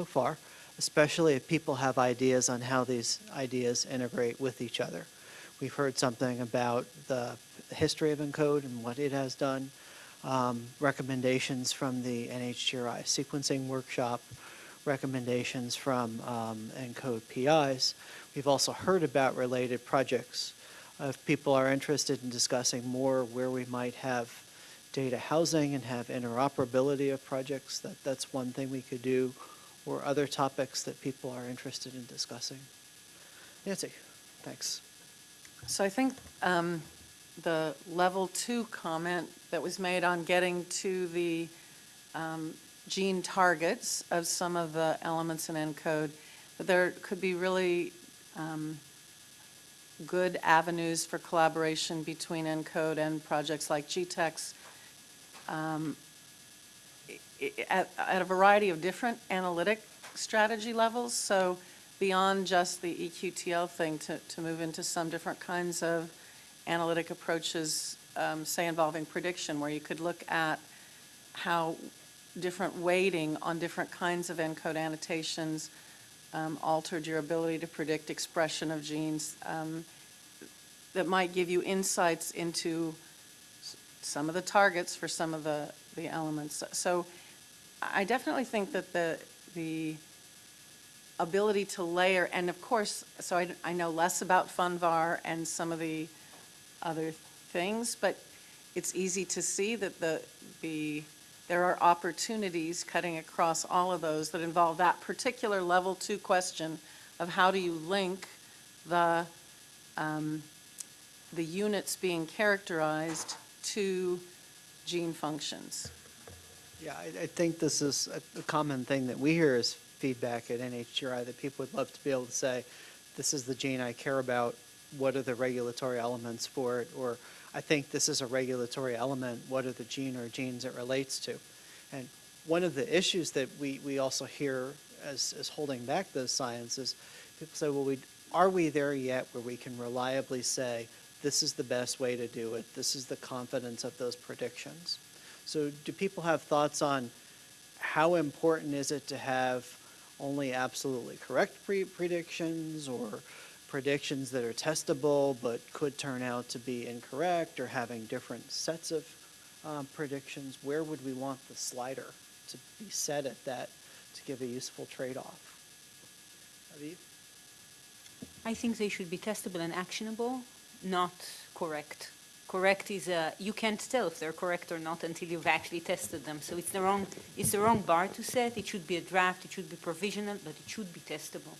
so far, especially if people have ideas on how these ideas integrate with each other. We've heard something about the history of ENCODE and what it has done, um, recommendations from the NHGRI sequencing workshop, recommendations from um, ENCODE PIs. We've also heard about related projects. If people are interested in discussing more where we might have data housing and have interoperability of projects, that, that's one thing we could do, or other topics that people are interested in discussing. Nancy, thanks. So I think um, the level two comment that was made on getting to the um, gene targets of some of the elements in ENCODE, that there could be really um, good avenues for collaboration between ENCODE and projects like GTEx um, at, at a variety of different analytic strategy levels. So beyond just the EQTL thing, to, to move into some different kinds of analytic approaches, um, say involving prediction, where you could look at how different weighting on different kinds of ENCODE annotations um, altered your ability to predict expression of genes um, that might give you insights into some of the targets for some of the, the elements. So I definitely think that the, the ability to layer, and of course, so I, I know less about FUNVAR and some of the other things, but it's easy to see that the, the, there are opportunities cutting across all of those that involve that particular level two question of how do you link the, um, the units being characterized to gene functions. Yeah, I, I think this is a, common thing that we hear as feedback at NHGRI, that people would love to be able to say, this is the gene I care about, what are the regulatory elements for it? Or, I think this is a regulatory element, what are the gene or genes it relates to? And one of the issues that we, we also hear as, as holding back those sciences, people say, well, we, are we there yet where we can reliably say, this is the best way to do it, this is the confidence of those predictions? So do people have thoughts on how important is it to have only absolutely correct pre- predictions or predictions that are testable but could turn out to be incorrect or having different sets of um, predictions? Where would we want the slider to be set at that to give a useful trade-off? Aviv? I think they should be testable and actionable, not correct. Correct is a, you can't tell if they're correct or not until you've actually tested them. So it's the wrong, it's the wrong bar to set. It should be a draft, it should be provisional, but it should be testable.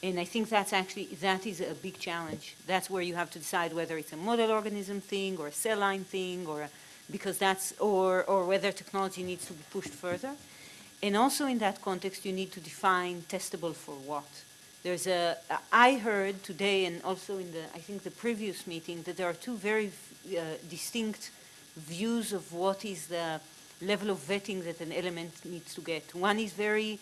And I think that's actually, that is a big challenge. That's where you have to decide whether it's a model organism thing or a cell line thing or, a- because that's, or, or whether technology needs to be pushed further. And also in that context, you need to define testable for what. There's a, I heard today and also in the, I think the previous meeting, that there are two very uh, distinct views of what is the level of vetting that an element needs to get. One is very,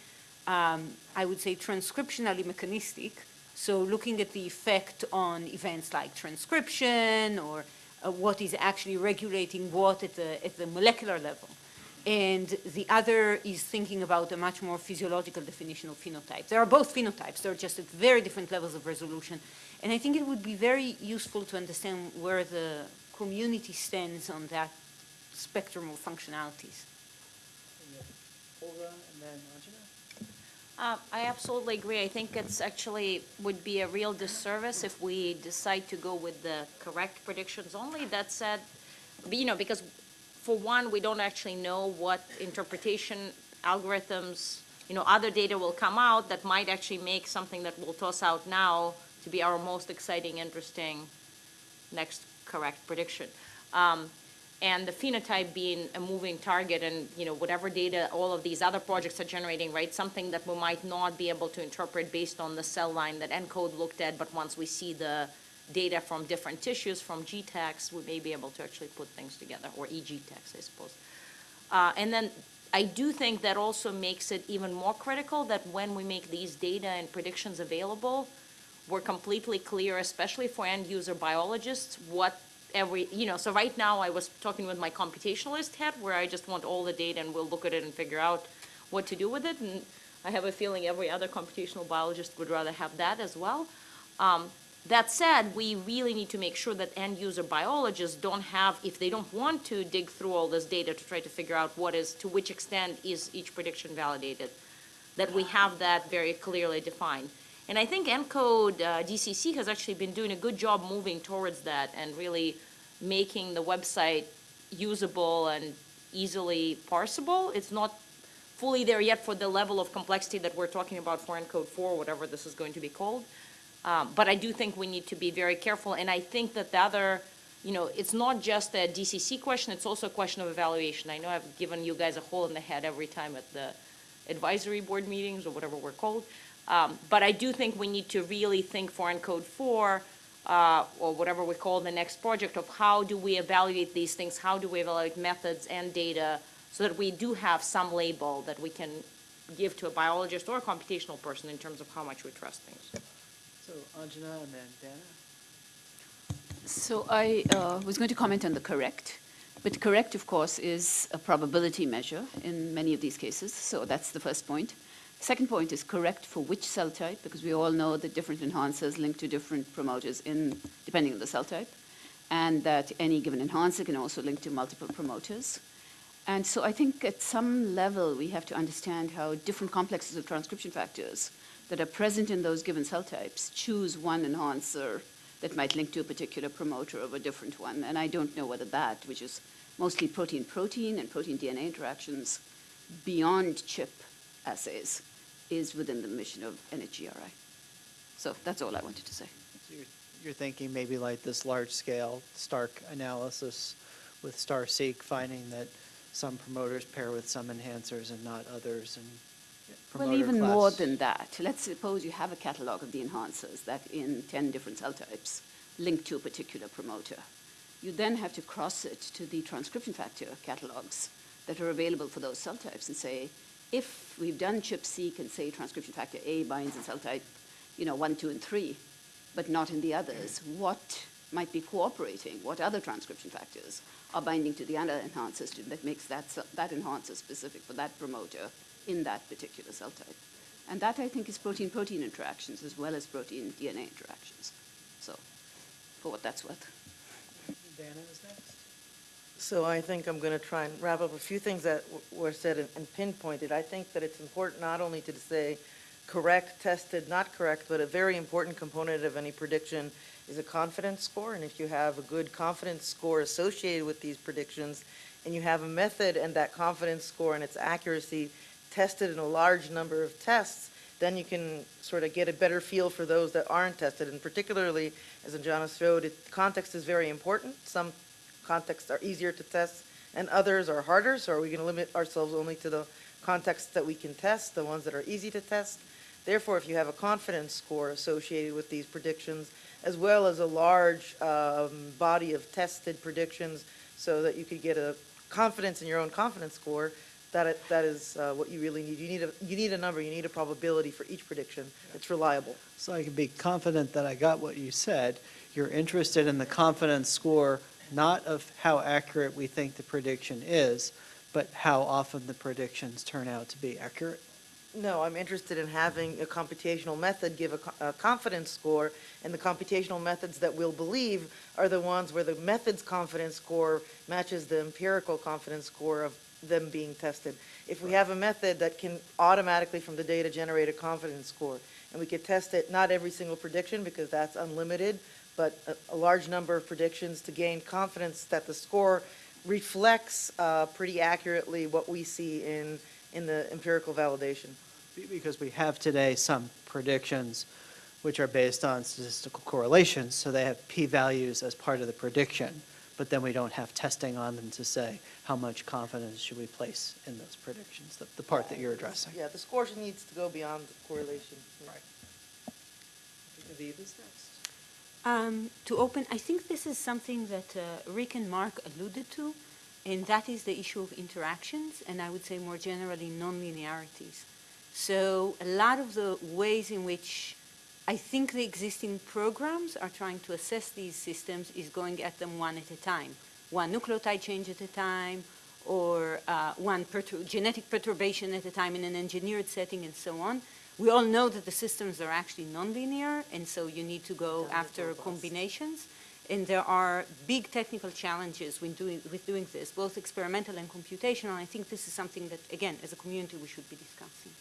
um, I would say, transcriptionally mechanistic, so looking at the effect on events like transcription or uh, what is actually regulating what at the, at the molecular level. And the other is thinking about a much more physiological definition of phenotype. There are both phenotypes, they're just at very different levels of resolution. And I think it would be very useful to understand where the community stands on that spectrum of functionalities. Olga and then Anjana? Uh, I absolutely agree. I think it's actually would be a real disservice if we decide to go with the correct predictions only. That said, you know, because for one, we don't actually know what interpretation algorithms, you know, other data will come out that might actually make something that we'll toss out now to be our most exciting, interesting next correct prediction. Um, and the phenotype being a moving target and, you know, whatever data all of these other projects are generating, right? Something that we might not be able to interpret based on the cell line that ENCODE looked at, but once we see the data from different tissues, from GTEx, we may be able to actually put things together, or eGTEx, I suppose. Uh, and then I do think that also makes it even more critical that when we make these data and predictions available, we're completely clear, especially for end user biologists, what every, you know, so right now I was talking with my computationalist head where I just want all the data and we'll look at it and figure out what to do with it. And I have a feeling every other computational biologist would rather have that as well. Um, that said, we really need to make sure that end user biologists don't have, if they don't want to dig through all this data to try to figure out what is, to which extent is each prediction validated, that we have that very clearly defined. And I think ENCODE uh, DCC has actually been doing a good job moving towards that and really making the website usable and easily parsable. It's not fully there yet for the level of complexity that we're talking about for ENCODE 4, whatever this is going to be called. Um, But I do think we need to be very careful, and I think that the other, you know, it's not just a DCC question, it's also a question of evaluation. I know I've given you guys a hole in the head every time at the advisory board meetings, or whatever we're called. Um, But I do think we need to really think for ENCODE 4, uh, or whatever we call the next project, of how do we evaluate these things, how do we evaluate methods and data, so that we do have some label that we can give to a biologist or a computational person in terms of how much we trust things. So Anjana and then Dana? So I uh, was going to comment on the correct, but correct, of course, is a probability measure in many of these cases, so that's the first point. Second point is correct for which cell type, because we all know that different enhancers link to different promoters in, depending on the cell type, and that any given enhancer can also link to multiple promoters. And so I think at some level, we have to understand how different complexes of transcription factors that are present in those given cell types choose one enhancer that might link to a particular promoter of a different one. And I don't know whether that, which is mostly protein-protein and protein-DNA interactions beyond chip assays, is within the mission of NHGRI. So that's all I wanted to say. So you're, you're thinking maybe like this large-scale Stark analysis with STARR-seq, finding that some promoters pair with some enhancers and not others, and Well, even more than that. Let's suppose you have a catalog of the enhancers that in 10 different cell types link to a particular promoter. You then have to cross it to the transcription factor catalogs that are available for those cell types and say, if we've done ChIP-seq and say transcription factor A binds in cell type, you know, 1, 2, and 3, but not in the others, what might be cooperating? What other transcription factors are binding to the other enhancers to, that makes that, that enhancer specific for that promoter in that particular cell type? And that, I think, is protein-protein interactions as well as protein-DNA interactions. So, for what that's worth. Dana is next. So I think I'm going to try and wrap up a few things that were said and- and pinpointed. I think that it's important not only to say correct, tested, not correct, but a very important component of any prediction is a confidence score. And if you have a good confidence score associated with these predictions, and you have a method and that confidence score and its accuracy tested in a large number of tests, then you can sort of get a better feel for those that aren't tested. And particularly, as Anjana showed, it, context is very important. Some contexts are easier to test and others are harder, so are we going to limit ourselves only to the contexts that we can test, the ones that are easy to test? Therefore, if you have a confidence score associated with these predictions, as well as a large um, body of tested predictions, so that you could get a confidence in your own confidence score, that, it- that is uh, what you really need. You need a, you need a number, you need a probability for each prediction that's reliable. So I can be confident that I got what you said. You're interested in the confidence score, not of how accurate we think the prediction is, but how often the predictions turn out to be accurate. No, I'm interested in having a computational method give a, a confidence score, and the computational methods that we'll believe are the ones where the method's confidence score matches the empirical confidence score of them being tested. If we have a method that can automatically from the data generate a confidence score, and we could test it, not every single prediction, because that's unlimited, but a, a large number of predictions to gain confidence that the score reflects uh, pretty accurately what we see in, in the empirical validation. Because we have today some predictions which are based on statistical correlations, so they have p-values as part of the prediction, but then we don't have testing on them to say how much confidence should we place in those predictions, the, the part that you're addressing. Yeah, the score needs to go beyond the correlation. Right. Is next. Um, to open, I think this is something that uh, Rick and Mark alluded to, and that is the issue of interactions, and I would say more generally non-linearities. So a lot of the ways in which I think the existing programs are trying to assess these systems is going at them one at a time, one nucleotide change at a time, or uh, one pertur- genetic perturbation at a time in an engineered setting and so on. We all know that the systems are actually nonlinear, and so you need to go after combinations. And there are big technical challenges when doing, with doing this, both experimental and computational. And I think this is something that, again, as a community, we should be discussing.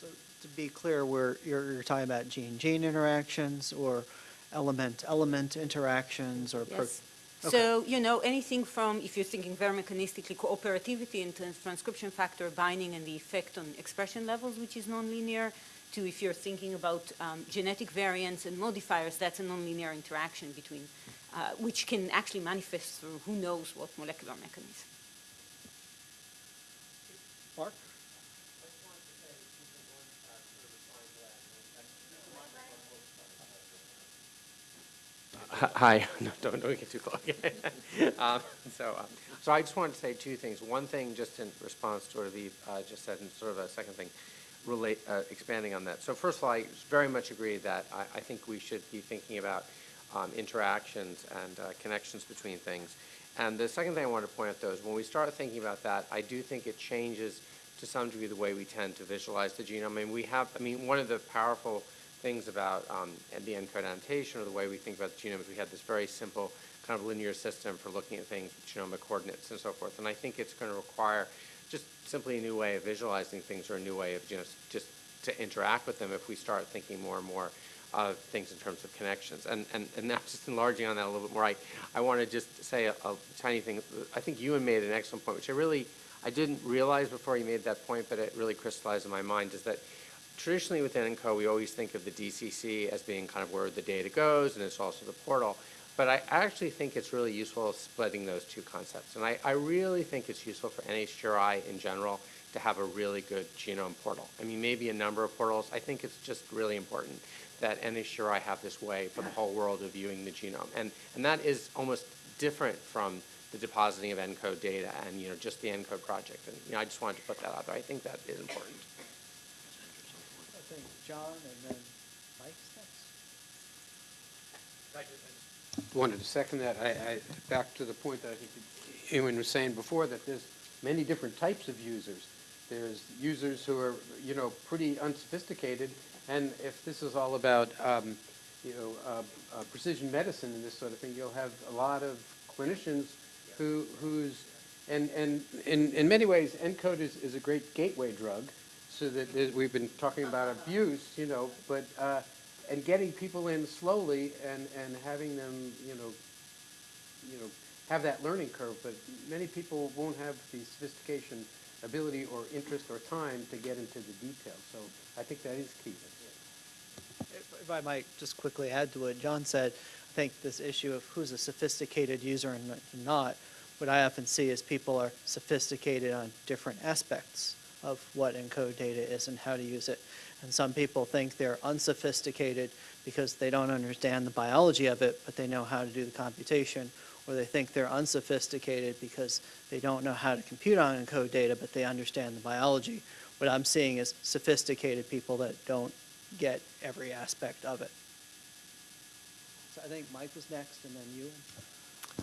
So to be clear, we're, you're, you're talking about gene-gene interactions or element-element interactions or? Yes. Okay. So, you know, anything from, if you're thinking very mechanistically, cooperativity and trans- transcription factor binding and the effect on expression levels, which is nonlinear, to if you're thinking about um, genetic variants and modifiers, that's a nonlinear interaction between, uh, which can actually manifest through who knows what molecular mechanism. Mark? Hi, no, don't, don't get too close. Um, So, uh, so I just wanted to say two things. One thing, just in response to what Aviv uh, just said, and sort of a second thing, relate, uh, expanding on that. So first of all, I very much agree that I, I think we should be thinking about um, interactions and uh, connections between things. And the second thing I wanted to point out, though, is when we start thinking about that, I do think it changes to some degree the way we tend to visualize the genome. I mean, we have, I mean, one of the powerful things about um, the annotation or the way we think about the genome is we had this very simple kind of linear system for looking at things, genomic coordinates and so forth. And I think it's going to require just simply a new way of visualizing things or a new way of just, just to interact with them if we start thinking more and more of things in terms of connections. And, and, and now just enlarging on that a little bit more, I, I want to just say a, a tiny thing. I think Ewan made an excellent point, which I really, I didn't realize before he made that point, but it really crystallized in my mind, is that traditionally within ENCO, we always think of the DCC as being kind of where the data goes, and it's also the portal. But I actually think it's really useful splitting those two concepts. And I, I really think it's useful for NHGRI in general to have a really good genome portal. I mean, maybe a number of portals. I think it's just really important that NHGRI have this way for the whole world of viewing the genome. And, and that is almost different from the depositing of ENCODE data and, you know, just the ENCODE project. And, you know, I just wanted to put that out there. I think that is important. I think John and then Mike's next. wanted to second that. I, I, back to the point that I think Ewan was saying before, that there's many different types of users. There's users who are, you know, pretty unsophisticated, and if this is all about, um, you know, uh, uh, precision medicine and this sort of thing, you'll have a lot of clinicians who, who's, and, and in, in many ways, ENCODE is, is a great gateway drug, so that we've been talking about abuse, you know, but, uh, and getting people in slowly and, and having them, you know, you know, have that learning curve, but many people won't have the sophistication, ability, or interest, or time to get into the details, so I think that is key. If if I might just quickly add to what John said, I think this issue of who's a sophisticated user and not, what I often see is people are sophisticated on different aspects of what ENCODE data is and how to use it. And some people think they're unsophisticated because they don't understand the biology of it, but they know how to do the computation. Or they think they're unsophisticated because they don't know how to compute on ENCODE data, but they understand the biology. What I'm seeing is sophisticated people that don't get every aspect of it. So I think Mike was next, and then you.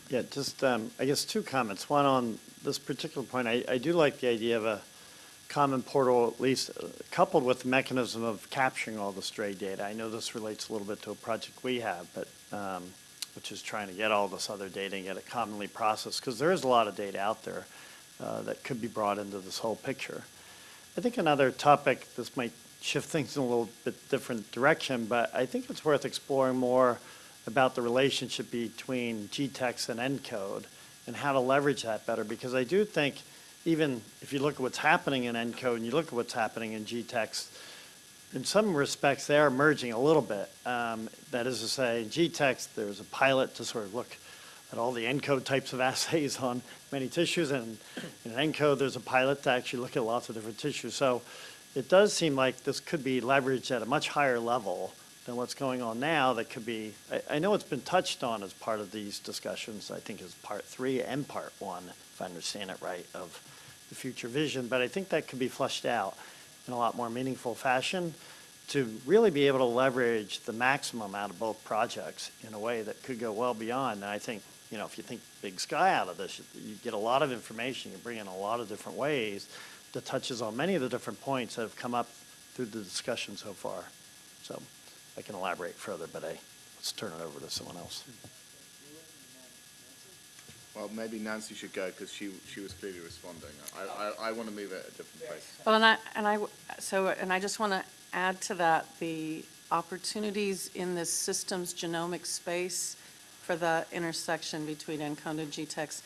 Yeah, just, um, I guess, two comments. One on this particular point, I, I do like the idea of a common portal, at least uh, coupled with the mechanism of capturing all the stray data. I know this relates a little bit to a project we have, but, um, which is trying to get all this other data and get it commonly processed, because there is a lot of data out there uh, that could be brought into this whole picture. I think another topic, this might shift things in a little bit different direction, but I think it's worth exploring more about the relationship between GTEx and ENCODE and how to leverage that better, because I do think even if you look at what's happening in ENCODE and you look at what's happening in GTEx, in some respects, they are merging a little bit. Um, That is to say, in GTEx, there's a pilot to sort of look at all the ENCODE types of assays on many tissues, and in ENCODE, there's a pilot to actually look at lots of different tissues. So it does seem like this could be leveraged at a much higher level than what's going on now that could be, I, I know it's been touched on as part of these discussions, I think is part three and part one, if I understand it right, of the future vision, but I think that could be fleshed out in a lot more meaningful fashion to really be able to leverage the maximum out of both projects in a way that could go well beyond. And I think, you know, if you think big sky out of this, you- you get a lot of information, you bring in a lot of different ways that touches on many of the different points that have come up through the discussion so far. So I can elaborate further, but I, let's turn it over to someone else. Well, maybe Nancy should go because she, she was clearly responding. I, I, I want to move it a different place. Well, and I, and I, so, and I just want to add to that, the opportunities in this systems genomic space for the intersection between ENCODE and GTEx,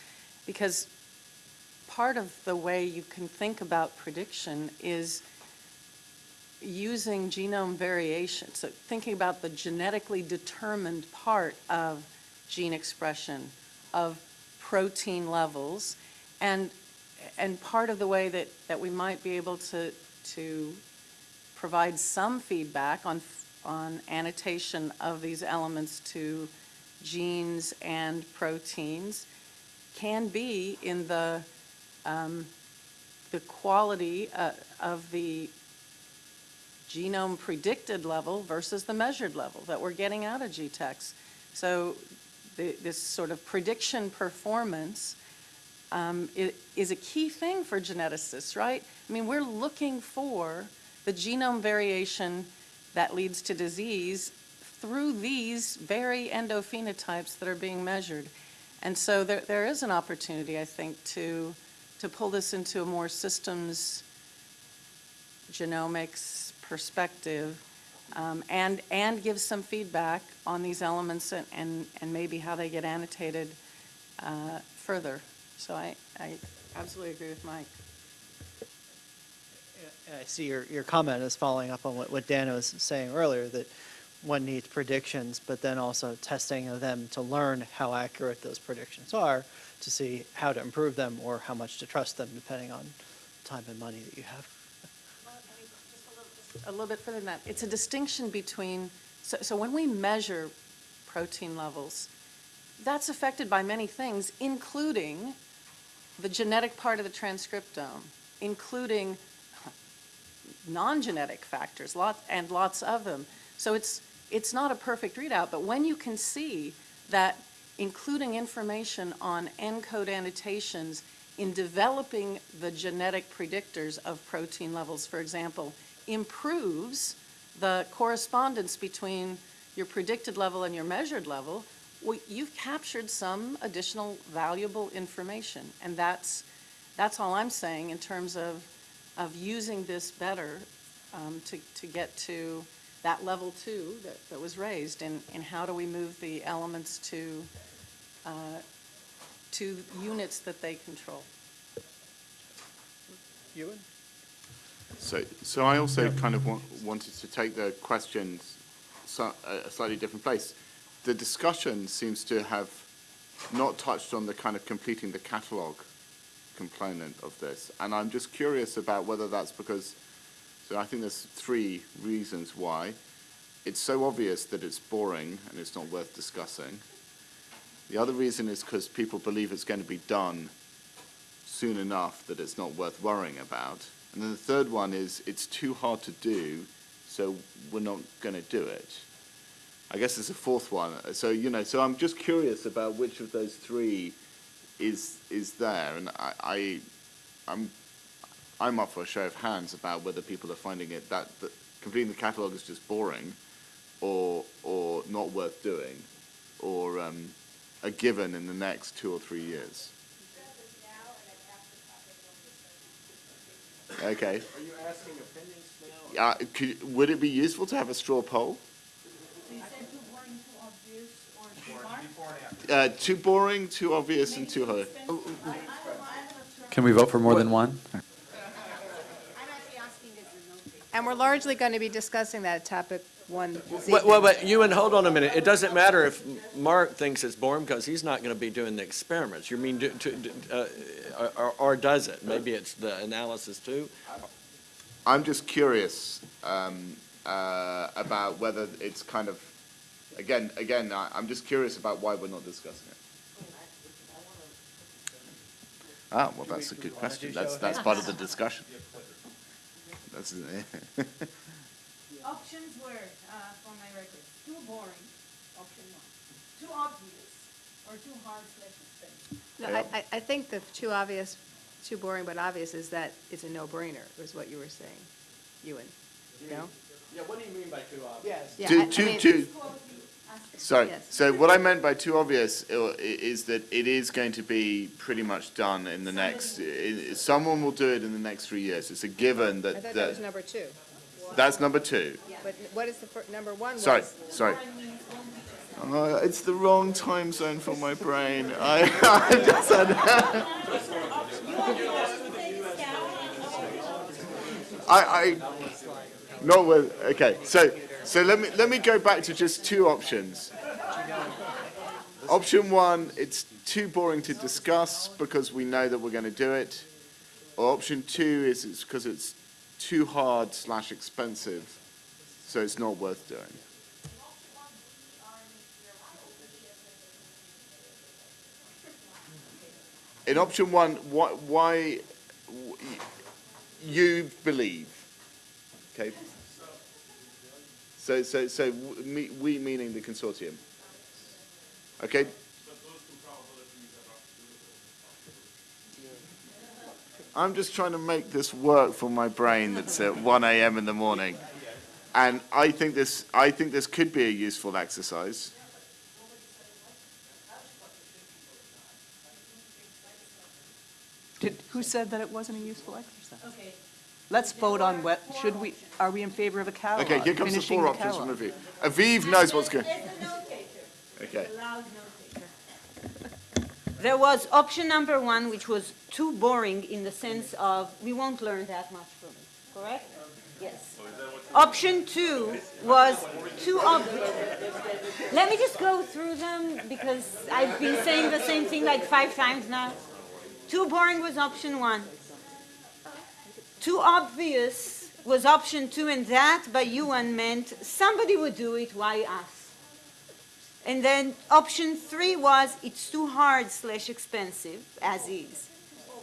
because part of the way you can think about prediction is using genome variation, so thinking about the genetically determined part of gene expression, of protein levels, and, and part of the way that, that we might be able to, to provide some feedback on, on annotation of these elements to genes and proteins can be in the, um, the quality uh, of the genome predicted level versus the measured level that we're getting out of GTEx. So the, this sort of prediction performance um, is a key thing for geneticists, right? I mean, we're looking for the genome variation that leads to disease through these very endophenotypes that are being measured. And so there, there is an opportunity, I think, to, to pull this into a more systems genomics perspective um, and, and give some feedback on these elements and, and, and maybe how they get annotated uh, further. So I, I absolutely agree with Mike. I see your, your comment is following up on what, what Dan was saying earlier, that one needs predictions, but then also testing of them to learn how accurate those predictions are, to see how to improve them or how much to trust them, depending on time and money that you have. A little bit further than that, it's a distinction between, so, so when we measure protein levels, that's affected by many things, including the genetic part of the transcriptome, including non-genetic factors, lot, and lots of them. So it's, it's not a perfect readout, but when you can see that including information on ENCODE annotations in developing the genetic predictors of protein levels, for example, improves the correspondence between your predicted level and your measured level, well, you've captured some additional valuable information. And that's, that's all I'm saying in terms of, of using this better um, to, to get to that level two that, that was raised. And, and how do we move the elements to, uh, to units that they control? Ewan? So, so I also kind of wa- wanted to take the questions so, a a slightly different place. The discussion seems to have not touched on the kind of completing the catalogue component of this. And I'm just curious about whether that's because, so I think there's three reasons why. It's so obvious that it's boring and it's not worth discussing. The other reason is because people believe it's going to be done soon enough that it's not worth worrying about. And then the third one is it's too hard to do, so we're not going to do it. I guess there's a fourth one. So, you know, so I'm just curious about which of those three is is there. And I, I I'm I'm up for a show of hands about whether people are finding it that, that completing the catalogue is just boring or or not worth doing or um, a given in the next two or three years. Okay. Are you asking opinions now? Yeah, could, would it be useful to have a straw poll? Uh, too boring, too obvious, and too hard. Can we vote for more than one? And we're largely going to be discussing that topic one Well, well, evening. but Ewan, hold on a minute. It doesn't matter if Mark thinks it's boring because he's not going to be doing the experiments. You mean, do- to- to- uh, or, or does it? Maybe it's the analysis too? I'm just curious um, uh, about whether it's kind of, again, again, I, I'm just curious about why we're not discussing it. Ah, well, that's a good question. That's that's part of the discussion. That's Options were, uh, for my record, too boring, option one. Too obvious, No, I, I- I think the too obvious, too boring but obvious is that it's a no-brainer, is what you were saying, Ewan, no? Yeah, what do you mean by too obvious? Yes. Yeah, Too, I- I too, mean- too, sorry, Yes. so what I meant by too obvious uh, i- is that it is going to be pretty much done in the next, i- i- someone will do it in the next three years. It's a given I that, thought that was that, number two, that's number two. but what is the, fir- number one was? Sorry, sorry. Uh, it's the wrong time zone for my brain. I, I just had. I, I, not with, okay, so, so let me, let me go back to just two options. Option one, it's too boring to discuss because we know that we're gonna do it. Or option two is it's because it's too hard slash expensive, so it's not worth doing. In option one, why, why, you believe, okay? So, so, so, w- me, we meaning the consortium. Okay? I'm just trying to make this work for my brain that's at one AM in the morning. And I think this, I think this could be a useful exercise. Did, who said that it wasn't a useful exercise? Okay. Let's vote on what, should we, are we in favor of a catalog? Okay, here comes the finishing four options catalog? from Aviv. Aviv knows what's going. Okay. There was option number one, which was too boring in the sense of, we won't learn that much from it, correct? Yes. Option two was too obvious. Let me just go through them because I've been saying the same thing like five times now. Too boring was option one. Too obvious was option two, and that by Ewan meant somebody would do it, why us? And then option three was it's too hard slash expensive, as is.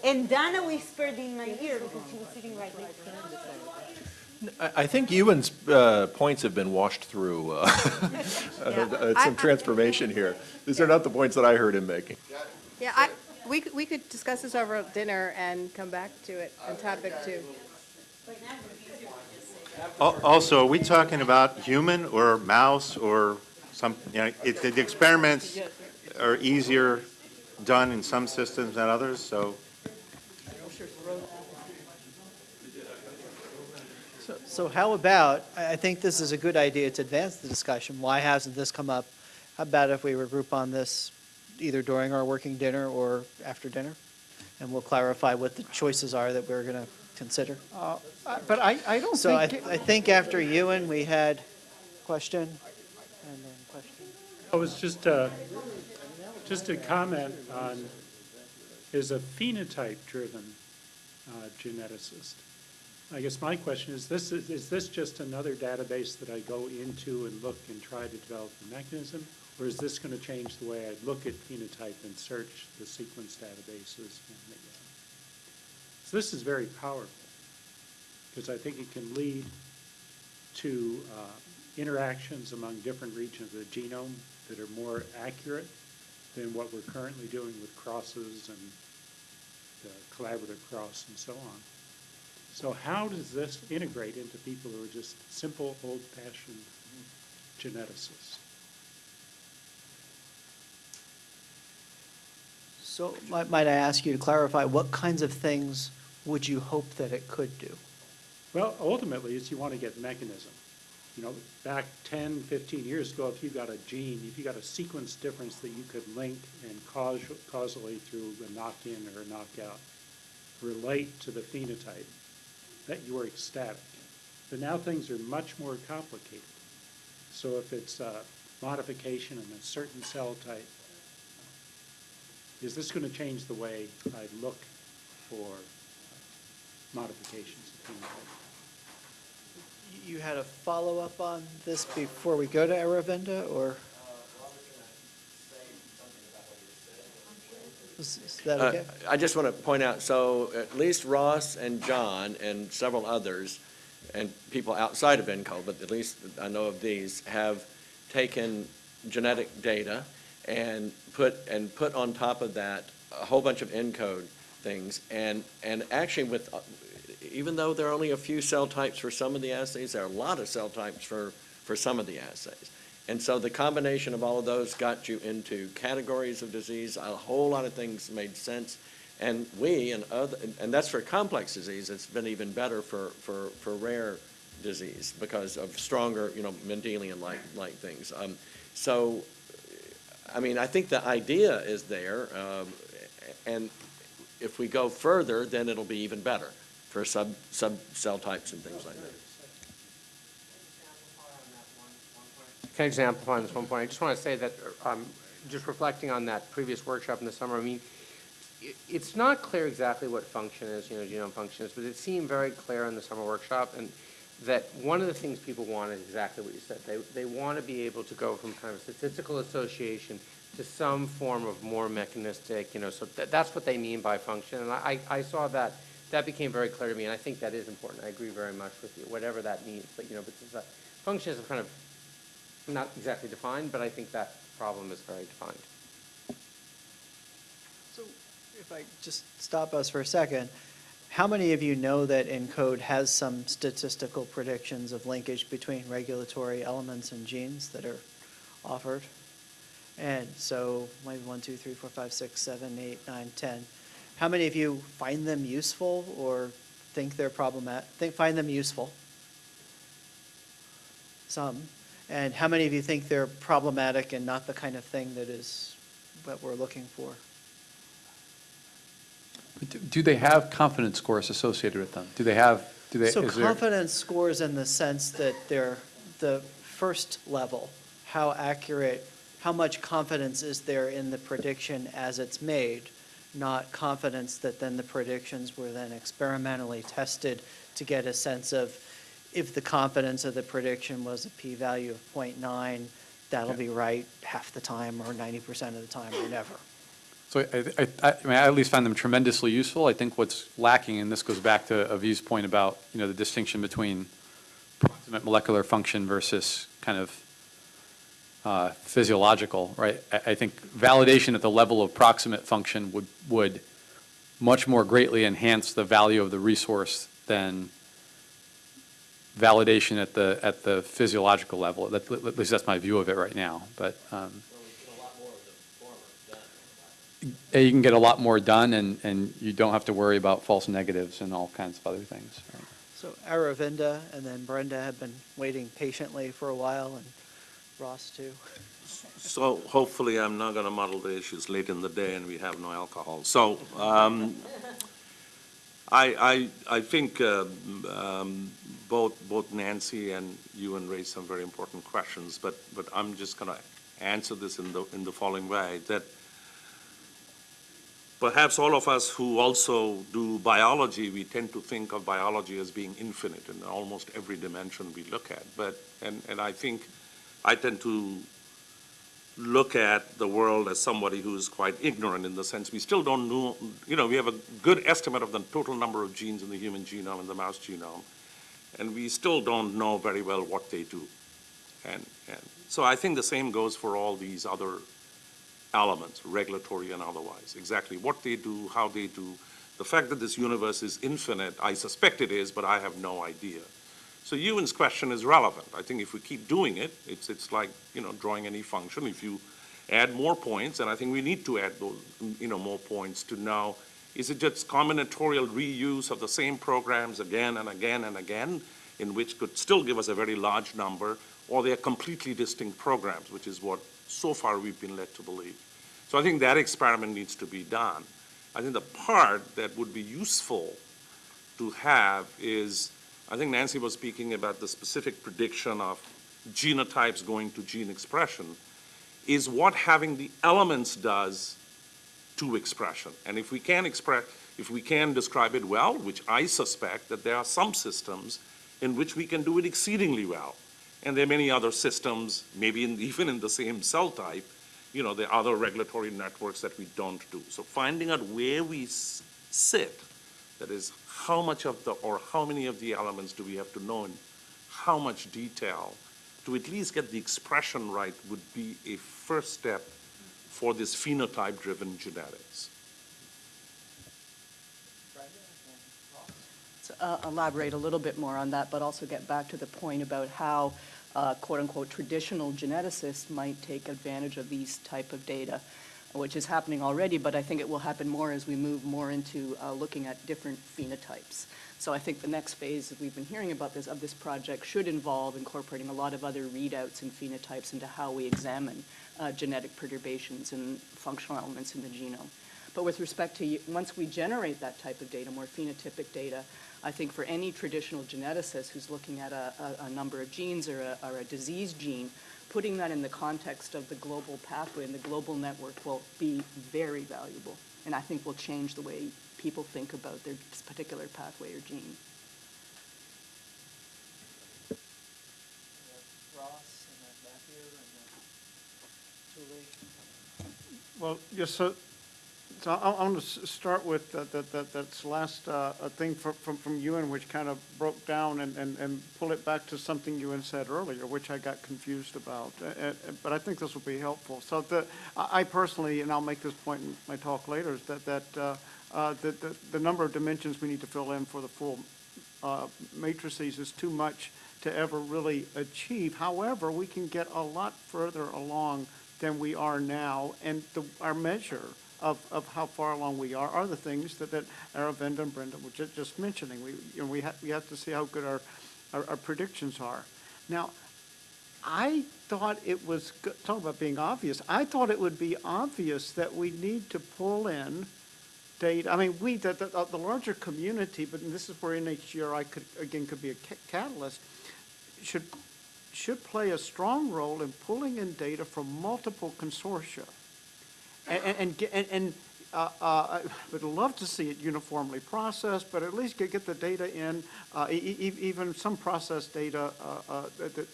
And Dana whispered in my ear because she was sitting right next to me. I I think Ewan's uh, points have been washed through. uh, uh, Some transformation here. These are not the points that I heard him making. Yeah, I, we, could- we could discuss this over dinner and come back to it on topic two. Also, are we talking about human or mouse or some, you know, it- the the experiments are easier done in some systems than others, so So- So how about, I, I think this is a good idea to advance the discussion. Why hasn't this come up? How about if we regroup on this either during our working dinner or after dinner? And we'll clarify what the choices are that we're going to consider. Uh, But I, I don't So I, think, I think after Ewan, we had question and question. I was just, uh, just a comment on, is a phenotype-driven uh, geneticist. I guess my question is, this, is is this just another database that I go into and look and try to develop the mechanism? Or is this going to change the way I look at phenotype and search the sequence databases? the, uh, So this is very powerful, because I think it can lead to uh, interactions among different regions of the genome that are more accurate than what we're currently doing with crosses and the collaborative cross and so on. So how does this integrate into people who are just simple, old-fashioned geneticists? So might, might I ask you to clarify, what kinds of things would you hope that it could do? Well, ultimately, is you want to get mechanism. You know, back 10, 15 years ago, if you got a gene, if you got a sequence difference that you could link and caus- causally through a knock-in or a knockout, relate to the phenotype, that you were ecstatic. But now things are much more complicated. So if it's a modification in a certain cell type, is this going to change the way I look for modifications of phenotype? You had a follow-up on this before we go to Aravinda, or? Is is that Uh, okay? I just want to point out, so at least Ross and John and several others, and people outside of ENCO, but at least I know of these, have taken genetic data and put, and put on top of that a whole bunch of ENCODE things. And, and actually with, uh, even though there are only a few cell types for some of the assays, there are a lot of cell types for, for some of the assays. And so the combination of all of those got you into categories of disease, a whole lot of things made sense. And we and other, and that's for complex disease, it's been even better for, for, for rare disease because of stronger, you know, Mendelian-like, like things. Um, so, I mean, I think the idea is there, um, and if we go further, then it'll be even better for sub, sub cell types and things like that. Can I just amplify on this one point? I just want to say that, um, just reflecting on that previous workshop in the summer, I mean, it's not clear exactly what function is, you know, genome function is, but it seemed very clear in the summer workshop, and that one of the things people want is exactly what you said. They, they want to be able to go from kind of statistical association to some form of more mechanistic, you know, so that, that's what they mean by function. And I, I saw that, that became very clear to me, and I think that is important. I agree very much with you, whatever that means. But, you know, because that function is kind of not exactly defined, but I think that problem is very defined. So if I just stop us for a second, how many of you know that ENCODE has some statistical predictions of linkage between regulatory elements and genes that are offered? And so maybe one, two, three, four, five, six, seven, eight, nine, ten. How many of you find them useful or think they're problematic, think, find them useful? Some. And how many of you think they're problematic and not the kind of thing that is what we're looking for? Do- Do they have confidence scores associated with them? Do they have, do they? So confidence scores in the sense that they're the first level, how accurate, how much confidence is there in the prediction as it's made, not confidence that then the predictions were then experimentally tested to get a sense of if the confidence of the prediction was a p-value of 0.9, that'll Yeah. be right half the time or 90% of the time or never. So I, I, I I mean, I at least find them tremendously useful. I think what's lacking, and this goes back to Aviv's point about, you know, the distinction between proximate molecular function versus kind of uh, physiological, right? I, I think validation at the level of proximate function would, would much more greatly enhance the value of the resource than validation at the, at the physiological level. That- At least that's my view of it right now, but, um, you can get a lot more done, and, and you don't have to worry about false negatives and all kinds of other things. right? So Aravinda and then Brenda have been waiting patiently for a while, and Ross too. So hopefully I'm not going to muddle the issues late in the day and we have no alcohol. So um, I, I, I think uh, um, both, both Nancy and you Ewan raised some very important questions, but, but I'm just going to answer this in the, in the following way, that perhaps all of us who also do biology, we tend to think of biology as being infinite in almost every dimension we look at. But, and, and I think I tend to look at the world as somebody who's quite ignorant in the sense we still don't know, you know, we have a good estimate of the total number of genes in the human genome and the mouse genome, and we still don't know very well what they do. And, and so I think the same goes for all these other elements, regulatory and otherwise, exactly what they do, how they do. The fact that this universe is infinite, I suspect it is, but I have no idea. So Ewan's question is relevant. I think if we keep doing it, it's, it's like, you know, drawing any function. If you add more points, and I think we need to add those, you know, more points to know, is it just combinatorial reuse of the same programs again and again and again, in which could still give us a very large number, or they are completely distinct programs, which is what so far we've been led to believe. So I think that experiment needs to be done. I think the part that would be useful to have is, I think Nancy was speaking about the specific prediction of genotypes going to gene expression, is what having the elements does to expression. And if we can express, if we can describe it well, which I suspect that there are some systems in which we can do it exceedingly well. And there are many other systems, maybe in, even in the same cell type, you know, there are other regulatory networks that we don't do. So finding out where we sit, that is, how much of the, or how many of the elements do we have to know in? How much detail? To at least get the expression right would be a first step for this phenotype-driven genetics. So, uh, Elaborate a little bit more on that, but also get back to the point about how uh, quote-unquote traditional geneticists might take advantage of these type of data, which is happening already, but I think it will happen more as we move more into uh, looking at different phenotypes. So I think the next phase that we've been hearing about this, of this project, should involve incorporating a lot of other readouts and phenotypes into how we examine uh, genetic perturbations and functional elements in the genome. But with respect to, once we generate that type of data, more phenotypic data, I think for any traditional geneticist who's looking at a, a, a number of genes or a, or a disease gene, putting that in the context of the global pathway and the global network will be very valuable. And I think will change the way people think about their particular pathway or gene. Ross and then Matthew and then Julie. Well, yes, so, so I, I want to start with that, that, that, that's last, uh, uh, thing from, from, from Ewan, which kind of broke down and, and, and pull it back to something Ewan said earlier, which I got confused about. Uh, but I think this will be helpful. So the, I I personally, and I'll make this point in my talk later, is that, that, uh, uh, the, the, the number of dimensions we need to fill in for the full, uh, matrices is too much to ever really achieve. However, we can get a lot further along than we are now, and the, our measure of, of how far along we are are the things that, that Aravinda and Brenda were ju- just mentioning. We, you know, we have, we have to see how good our, our, our predictions are. Now, I thought it was, talk about being obvious, I thought it would be obvious that we need to pull in data, I mean, we, the, the, the larger community, but this is where NHGRI could, again, could be a ca- catalyst, should, should play a strong role in pulling in data from multiple consortia. And, and- and, and, and, uh, uh, I would love to see it uniformly processed, but at least get, get the data in, uh, e- even some processed data, uh, uh, that, that,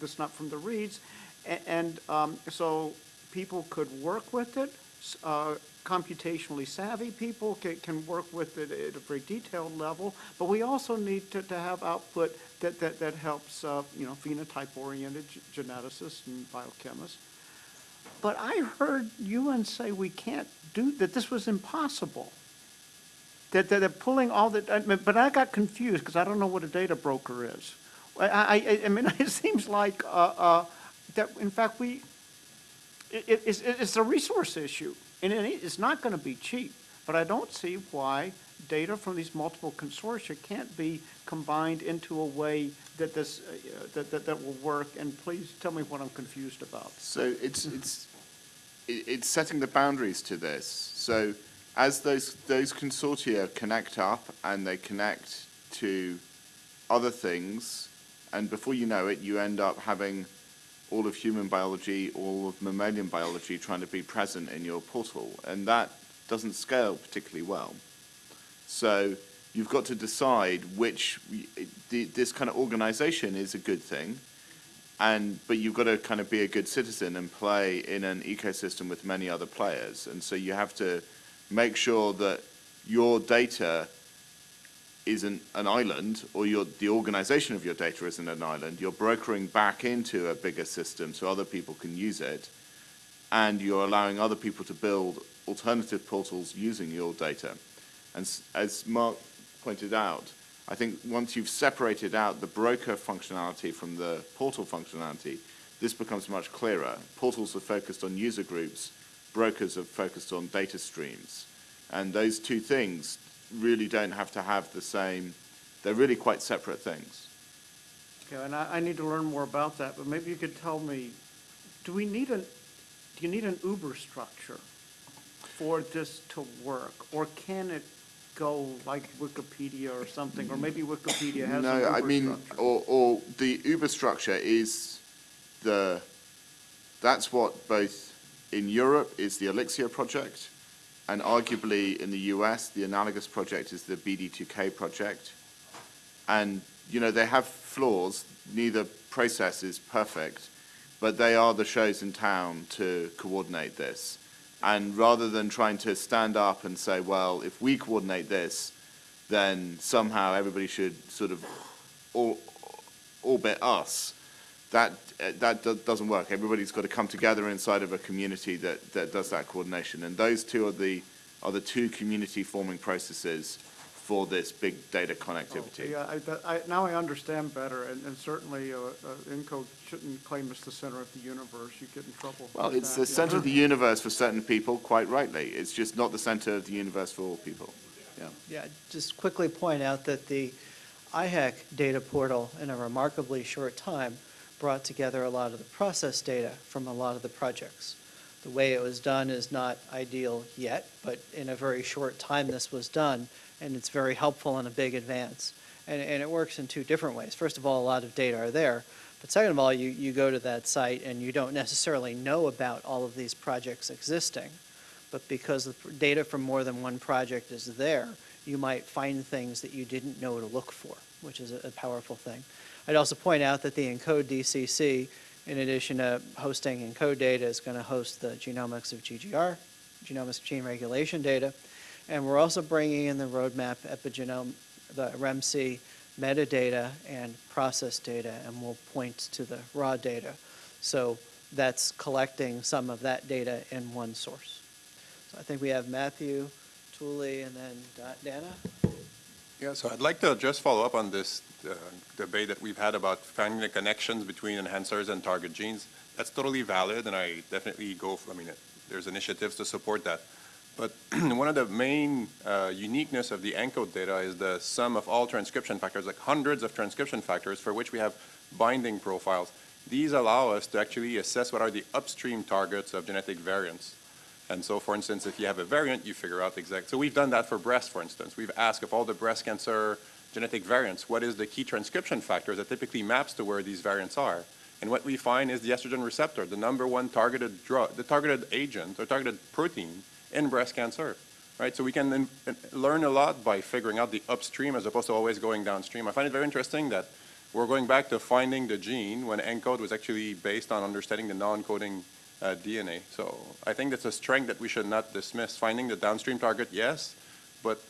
that's not from the reads. A- And, um, so people could work with it, uh, computationally savvy people can, can work with it at a very detailed level, but we also need to, to have output that, that, that helps, you know, phenotype-oriented geneticists and biochemists. But I heard Ewan say we can't do, that this was impossible. That, they're pulling all the, but I got confused because I don't know what a data broker is. I, I, I mean, it seems like, uh, uh, that, in fact, we, it, it- it's, it's a resource issue, and it, it's not gonna be cheap. But I don't see why data from these multiple consortia can't be combined into a way that this, uh, that, that, that will work. And please tell me what I'm confused about. So it's, it's, it's setting the boundaries to this. So as those, those consortia connect up and they connect to other things, and before you know it, you end up having all of human biology, all of mammalian biology trying to be present in your portal. And that doesn't scale particularly well. So you've got to decide which, this kind of organization is a good thing, and, but you've got to kind of be a good citizen and play in an ecosystem with many other players. And so you have to make sure that your data isn't an island, or your, the organization of your data isn't an island. You're brokering back into a bigger system so other people can use it, and you're allowing other people to build alternative portals using your data. And as Mark pointed out, I think once you've separated out the broker functionality from the portal functionality, this becomes much clearer. Portals are focused on user groups, brokers are focused on data streams. And those two things really don't have to have the same, they're really quite separate things. Okay, and I, I need to learn more about that, but maybe you could tell me, do we need an, do you need an Uber structure for this to work? Or can it go like Wikipedia or something, or maybe Wikipedia has No, I mean, structure? or, or the Uber structure is the, that's what both in Europe is the Elixir project, and arguably in the US, the analogous project is the BD2K project. And, you know, they have flaws, neither process is perfect, but they are the shows in town to coordinate this. And rather than trying to stand up and say, well, if we coordinate this, then somehow everybody should sort of or- orbit us, that, that doesn't work. Everybody's got to come together inside of a community that, that does that coordination. And those two are the, are the two community-forming processes for this big data connectivity. Yeah, I, that- I, now I understand better, and, and certainly, uh, uh, ENCODE shouldn't claim it's the center of the universe, you get in trouble. Well, it's that, the yeah. center of the universe for certain people, quite rightly. It's just not the center of the universe for all people. Yeah. Yeah, just quickly point out that the IHEC data portal, in a remarkably short time, brought together a lot of the process data from a lot of the projects. The way it was done is not ideal yet, but in a very short time this was done, and it's very helpful and a big advance. And, and it works in two different ways. First of all, a lot of data are there, but second of all, you, you go to that site and you don't necessarily know about all of these projects existing. But because the data from more than one project is there, you might find things that you didn't know to look for, which is a a powerful thing. I'd also point out that the ENCODE DCC, in addition to hosting ENCODE data, is going to host the genomics of GGR, genomics gene regulation data, and we're also bringing in the roadmap epigenome, the REMC metadata and process data, and we'll point to the raw data. So that's collecting some of that data in one source. So I think we have Matthew, Tuuli, and then Dana. Yeah, so I'd like to just follow up on this uh, debate that we've had about finding the connections between enhancers and target genes. That's totally valid, and I definitely go, for, I mean, there's initiatives to support that. But one of the main uh, uniqueness of the ENCODE data is the sum of all transcription factors, like hundreds of transcription factors for which we have binding profiles. These allow us to actually assess what are the upstream targets of genetic variants. And so, for instance, if you have a variant, you figure out exact. So we've done that for breast, for instance. We've asked of all the breast cancer genetic variants, what is the key transcription factor that typically maps to where these variants are? And what we find is the estrogen receptor, the number one targeted drug, the targeted agent or targeted protein in breast cancer. Right? So we can uh, learn a lot by figuring out the upstream as opposed to always going downstream. I find it very interesting that we're going back to finding the gene when ENCODE was actually based on understanding the non-coding uh, DNA. So I think that's a strength that we should not dismiss. Finding the downstream target, yes, but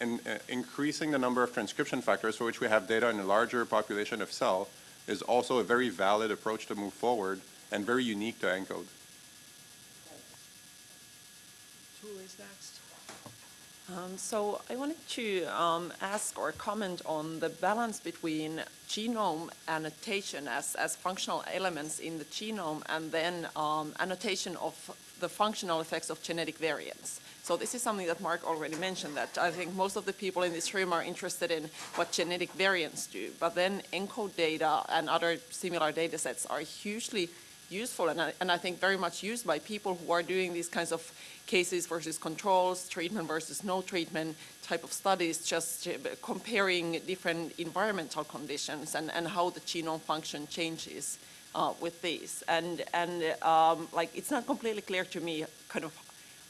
in, uh, increasing the number of transcription factors for which we have data in a larger population of cell is also a very valid approach to move forward and very unique to ENCODE. Tuuli's next. Um, so I wanted to um, ask or comment on the balance between genome annotation as, as functional elements in the genome and then um, annotation of the functional effects of genetic variants. So this is something that Mark already mentioned, that I think most of the people in this room are interested in what genetic variants do. But then ENCODE data and other similar data sets are hugely useful and I, and I think very much used by people who are doing these kinds of cases versus controls, treatment versus no treatment type of studies, just uh, comparing different environmental conditions and, and how the genome function changes uh, with these. And, and um, like, it's not completely clear to me kind of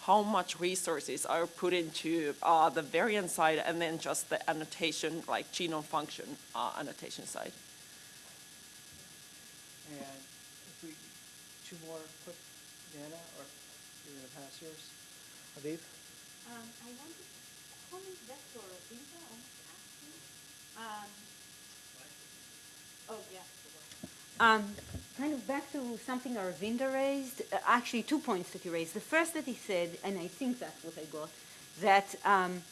how much resources are put into uh, the variant side and then just the annotation, like genome function uh, annotation side. And if we, two more quick, Dana, or you're going to pass yours? Aviv? Um, I wanted to comment back to Aravinda on asking. Um, oh, yeah. Um, kind of back to something Aravinda raised, uh, actually two points that he raised. The first that he said, and I think that's what I got, that um,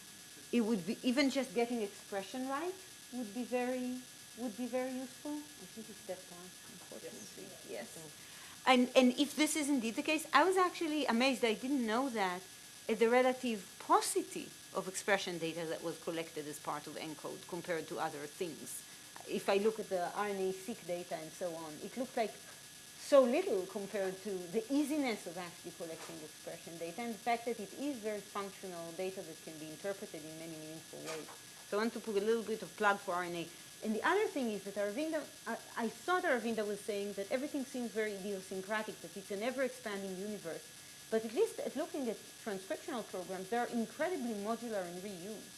it would be, even just getting expression right would be very, would be very useful. I think he stepped out, unfortunately. Yes. And, and if this is indeed the case, I was actually amazed. I didn't know that at the relative paucity of expression data that was collected as part of ENCODE compared to other things. If I look at the RNA-seq data and so on, it looked like so little compared to the easiness of actually collecting expression data and the fact that it is very functional data that can be interpreted in many meaningful ways. So I want to put a little bit of plug for RNA. And the other thing is that Aravinda, I, thought Aravinda was saying that everything seems very idiosyncratic, that it's an ever-expanding universe. But at least at looking at transcriptional programs, they're incredibly modular and reused.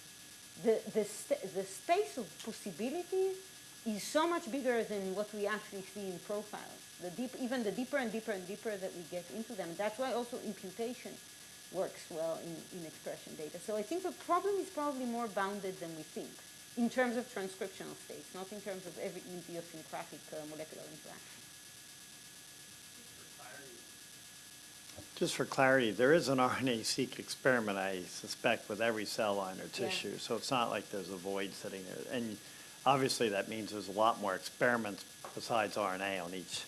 The, the, st- the space of possibilities is so much bigger than what we actually see in profiles. The deep, even the deeper and deeper and deeper that we get into them. That's why also imputation works well in, in expression data. So I think the problem is probably more bounded than we think. In terms of transcriptional states, not in terms of every idiosyncratic uh, molecular interaction. Just for clarity, there is an RNA-seq experiment, I suspect, with every cell line or Yeah. tissue, so it's not like there's a void sitting there. And obviously, that means there's a lot more experiments besides RNA on each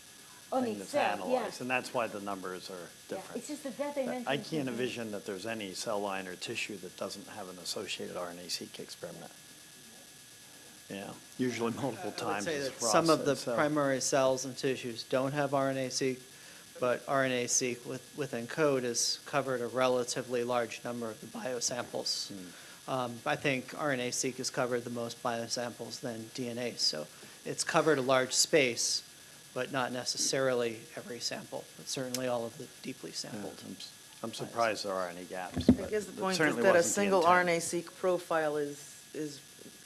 On thing each that's cell, yeah. analyzed, and that's why the numbers are Yeah, different. It's just that that dimension. I can't envision that there's any cell line or tissue that doesn't have an associated RNA-seq experiment. Yeah, usually multiple I would times say as that some of the Ross so- primary cells and tissues don't have RNA-seq, but RNA-seq with, within code has covered a relatively large number of the biosamples. Um, I think RNA-seq has covered the most biosamples than DNA, so it's covered a large space, but not necessarily every sample, but certainly all of the deeply sampled. I'm s- I'm surprised there are any gaps, I but guess the it point is certainly that a wasn't the single intent. RNA-seq profile is, is,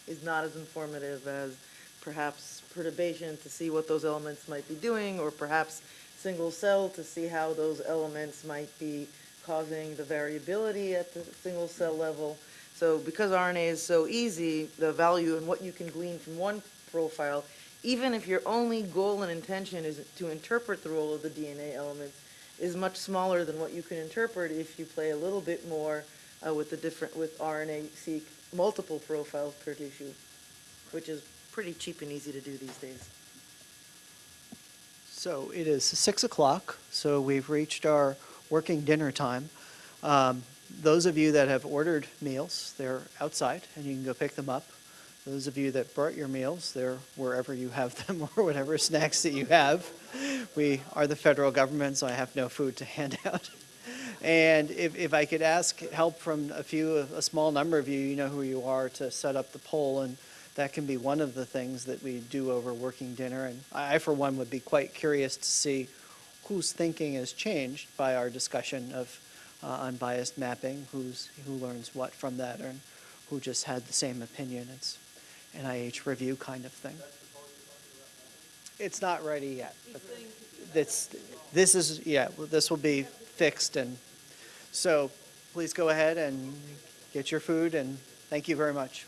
is not as informative as perhaps perturbation to see what those elements might be doing, or perhaps single cell to see how those elements might be causing the variability at the single cell level. So because RNA is so easy, the value and what you can glean from one profile, even if your only goal and intention is to interpret the role of the DNA elements, is much smaller than what you can interpret if you play a little bit more uh, with the different, with RNA-seq multiple profiles per tissue, which is pretty cheap and easy to do these days. So it is six o'clock, so we've reached our working dinner time. Um, Those of you that have ordered meals, they're outside, and you can go pick them up. Those of you that brought your meals, they're wherever you have them, or whatever snacks that you have. We are the federal government, so I have no food to hand out. And if, if I could ask help from a few, a small number of you, you know who you are, to set up the poll, and that can be one of the things that we do over working dinner. And I, for one, would be quite curious to see whose thinking has changed by our discussion of uh, unbiased mapping, who's, who learns what from that, and who just had the same opinion. It's NIH review kind of thing. It's not ready yet. but That's, this is, yeah, well, this will be fixed, and so please go ahead and get your food, and thank you very much.